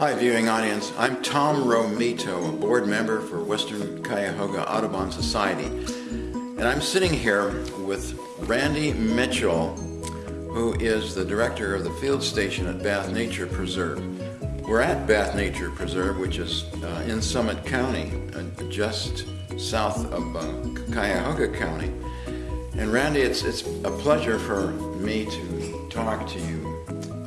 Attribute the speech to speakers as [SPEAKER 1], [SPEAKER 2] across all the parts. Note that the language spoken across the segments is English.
[SPEAKER 1] Hi, viewing audience. I'm Tom Romito, a board member for Western Cuyahoga Audubon Society. And I'm sitting here with Randy Mitchell, who is the director of the field station at Bath Nature Preserve. We're at Bath Nature Preserve, which is uh, in Summit County, uh, just south of uh, Cuyahoga County. And Randy, it's, it's a pleasure for me to talk to you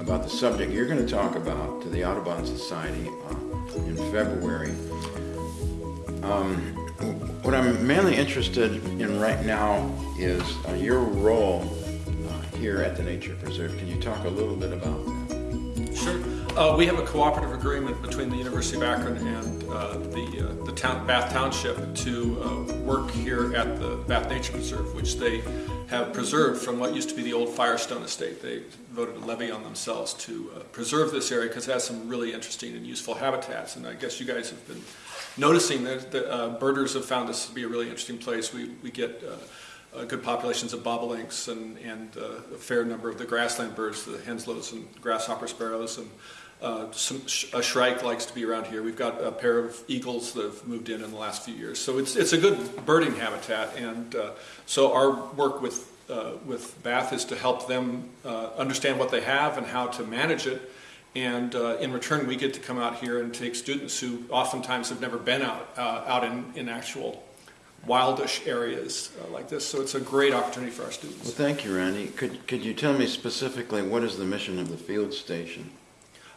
[SPEAKER 1] about the subject you're going to talk about to the Audubon Society uh, in February. Um, what I'm mainly interested in right now is uh, your role uh, here at the Nature Preserve. Can you talk a little bit about that?
[SPEAKER 2] Sure. Uh, we have a cooperative agreement between the University of Akron and uh, the, uh, the town, Bath Township to work here at the Bath Nature Preserve, which they have preserved from what used to be the old Firestone estate. They voted a levy on themselves to uh, preserve this area because it has some really interesting and useful habitats. And I guess you guys have been noticing that the uh, birders have found this to be a really interesting place. We, we get uh, good populations of bobolinks and, and uh, a fair number of the grassland birds, the henslows and grasshopper sparrows, and uh, some, a shrike likes to be around here. We've got a pair of eagles that have moved in in the last few years. So it's, it's a good birding habitat. And uh, so our work with, uh, with Bath is to help them uh, understand what they have and how to manage it. And uh, in return, we get to come out here and take students who oftentimes have never been out, uh, out in, in actual wildish areas like this. So it's a great opportunity for our students.
[SPEAKER 1] Well, thank you, Randy. Could, could you tell me specifically what is the mission of the field station?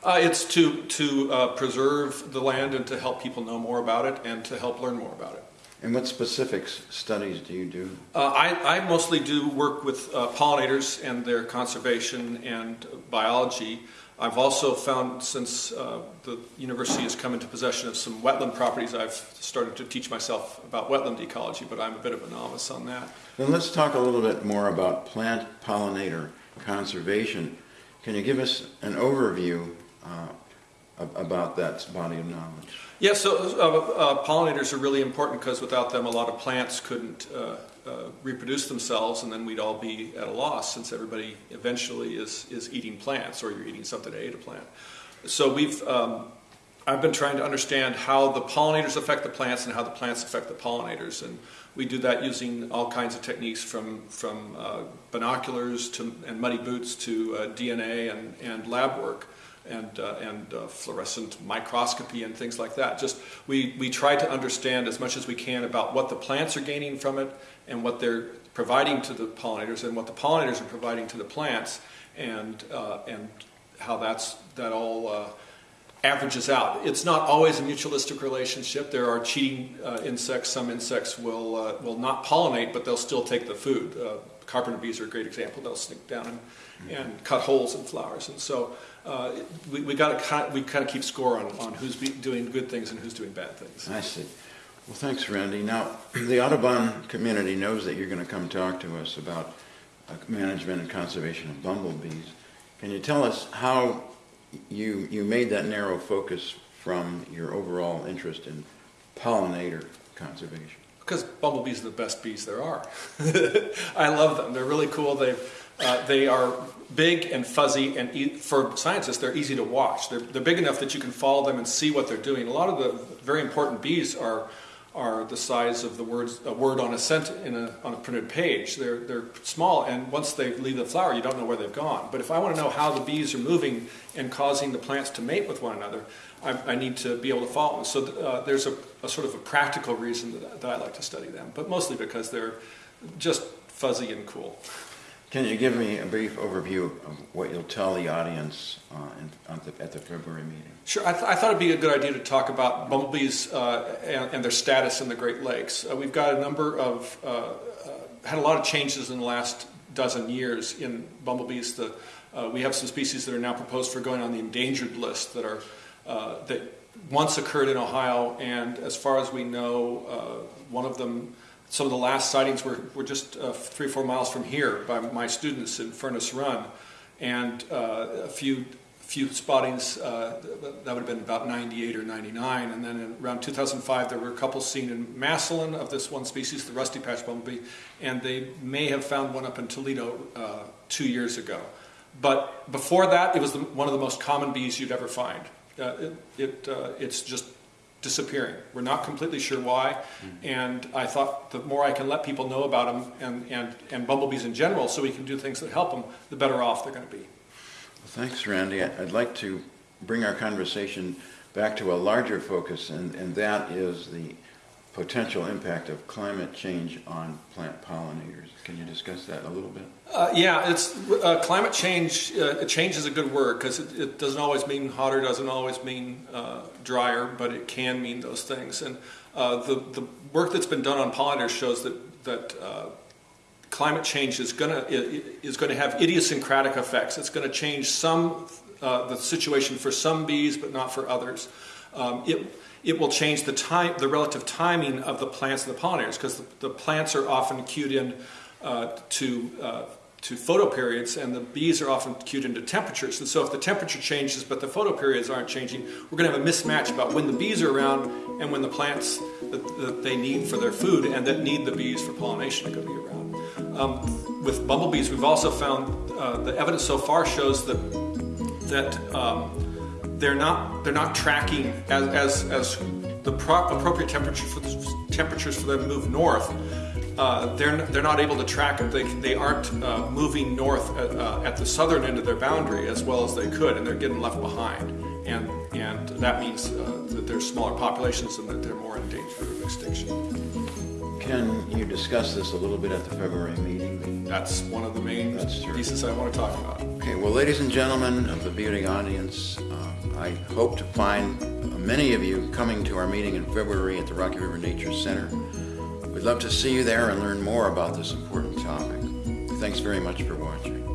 [SPEAKER 2] Uh, it's to, to uh, preserve the land and to help people know more about it and to help learn more about it.
[SPEAKER 1] And what specific studies do you do?
[SPEAKER 2] Uh, I, I, mostly do work with uh, pollinators and their conservation and biology. I've also found since uh, the university has come into possession of some wetland properties, I've started to teach myself about wetland ecology, but I'm a bit of a novice on that.
[SPEAKER 1] Then let's talk a little bit more about plant pollinator conservation. Can you give us an overview uh, about that body of knowledge?
[SPEAKER 2] Yeah, so uh, uh, pollinators are really important because without them a lot of plants couldn't uh, uh, reproduce themselves and then we'd all be at a loss since everybody eventually is, is eating plants or you're eating something to eat a plant. So we've, um, I've been trying to understand how the pollinators affect the plants and how the plants affect the pollinators and we do that using all kinds of techniques from, from uh, binoculars to, and muddy boots to DNA and, and lab work and, uh, and uh, fluorescent microscopy and things like that. Just we, we try to understand as much as we can about what the plants are gaining from it and what they're providing to the pollinators and what the pollinators are providing to the plants and, uh, and how that's, that all uh, averages out. It's not always a mutualistic relationship. There are cheating uh, insects. Some insects will, uh, will not pollinate, but they'll still take the food. carpenter bees are a great example. They'll sneak down and, and cut holes in flowers. And so uh, we, we got to we kind of keep score on, on who's doing good things and who's doing bad things.
[SPEAKER 1] I see. Well, thanks, Randy. Now, the Audubon community knows that you're going to come talk to us about uh, management and conservation of bumblebees. Can you tell us how you you made that narrow focus from your overall interest in pollinator conservation?
[SPEAKER 2] Because bumblebees are the best bees there are. I love them. They're really cool. They've uh, they are big and fuzzy, and e for scientists, they're easy to watch. They're, they're big enough that you can follow them and see what they're doing. A lot of the very important bees are are the size of the words a word on a cent in a, on a printed page. They're they're small, and once they leave the flower, you don't know where they've gone. But if I want to know how the bees are moving and causing the plants to mate with one another, I, I need to be able to follow them. So uh, there's a, a, sort of a practical reason that, that I like to study them, but mostly because they're just fuzzy and cool.
[SPEAKER 1] Can you give me a brief overview of what you'll tell the audience uh, in, the, at the February meeting?
[SPEAKER 2] Sure. I, th I, thought it'd be a good idea to talk about bumblebees uh, and, and, their status in the Great Lakes. Uh, we've got a number of, uh, uh, had a lot of changes in the last dozen years in bumblebees. The, uh, we have some species that are now proposed for going on the endangered list that are, that once occurred in Ohio, and as far as we know, one of them some of the last sightings were, were just uh, three or four miles from here by my students in Furnace Run. And uh, a few few spottings, uh, that would have been about 98 or 99. And then around 2005, there were a couple seen in Massillon of this one species, the rusty patch bumblebee, and they may have found one up in Toledo uh, two years ago. But before that, it was the, one of the most common bees you'd ever find. uh, it, it, uh, it's just disappearing. We're not completely sure why, mm-hmm. and I thought the more I can let people know about them and, and, and bumblebees in general, so we can do things that help them, the better off they're going to be.
[SPEAKER 1] Thanks, Randy. I'd like to bring our conversation back to a larger focus, and, and that is the potential impact of climate change on plant pollinators. Can you discuss that a little bit?
[SPEAKER 2] Uh, yeah, it's uh, climate change. Uh, change is a good word because it, it doesn't always mean hotter, doesn't always mean uh, drier, but it can mean those things. And uh, the the work that's been done on pollinators shows that that uh, climate change is going to is going to have idiosyncratic effects. It's going to change some uh, the situation for some bees, but not for others. Um, it it will change the time, the relative timing of the plants and the pollinators, because the, the, plants are often cued in uh, to uh, to photoperiods, and the bees are often cued into temperatures. And so, if the temperature changes but the photoperiods aren't changing, we're going to have a mismatch about when the bees are around and when the plants that, that they need for their food and that need the bees for pollination are going to be around. Um, with bumblebees, we've also found uh, the evidence so far shows that that um, they're not they're not tracking as as, as the pro- appropriate temperature for the, temperatures for them to move north. Uh, they're they're not able to track it. They they aren't uh, moving north at, uh, at, the southern end of their boundary as well as they could, and they're getting left behind. And and that means uh, that there's smaller populations and that they're more in danger of extinction.
[SPEAKER 1] Can you discuss this a little bit at the February meeting?
[SPEAKER 2] That's one of the main pieces I want to talk about.
[SPEAKER 1] Okay, well, ladies and gentlemen of the viewing audience, uh, I hope to find many of you coming to our meeting in February at the Rocky River Nature Center. We'd love to see you there and learn more about this important topic. Thanks very much for watching.